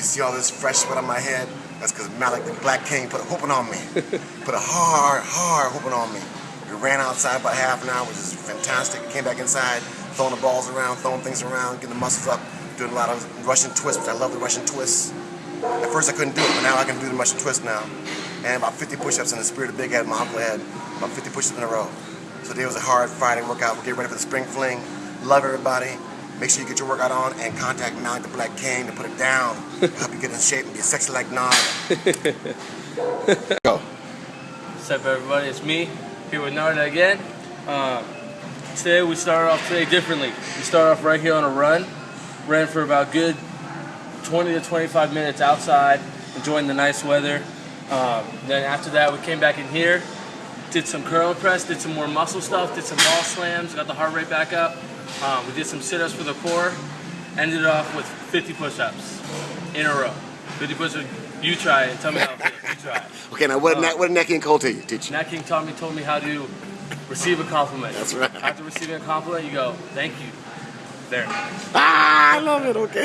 You see all this fresh sweat on my head? That's because Malik the Black King put a whooping on me. put a hard, hard whooping on me. We ran outside about half an hour, which is fantastic. Came back inside, throwing the balls around, throwing things around, getting the muscles up, doing a lot of Russian twists, which I love the Russian twists. At first I couldn't do it, but now I can do the Russian twist now. And about 50 push-ups in the spirit of Big Head, my uncle had about 50 push-ups in a row. So today was a hard Friday workout. We're getting ready for the spring fling. Love everybody. Make sure you get your workout on and contact Malik the Black King to put it down. Help you get in shape and be sexy like Nod. Go. What's up, everybody? It's me here with Narda again. Um, today we started off today differently. We started off right here on a run. Ran for about good 20 to 25 minutes outside, enjoying the nice weather. Um, then after that, we came back in here, did some curl press, did some more muscle stuff, did some ball slams, got the heart rate back up. Um, we did some sit-ups for the core. Ended it off with 50 push-ups in a row. 50 push-ups. You try it. Tell me how it feels. You try it. Okay, now what did, Nat, what did Nat King Cole tell you, teach you? Nat King taught me told me how to receive a compliment. That's right. After receiving a compliment, you go, "Thank you." There. Ah, I love it, okay.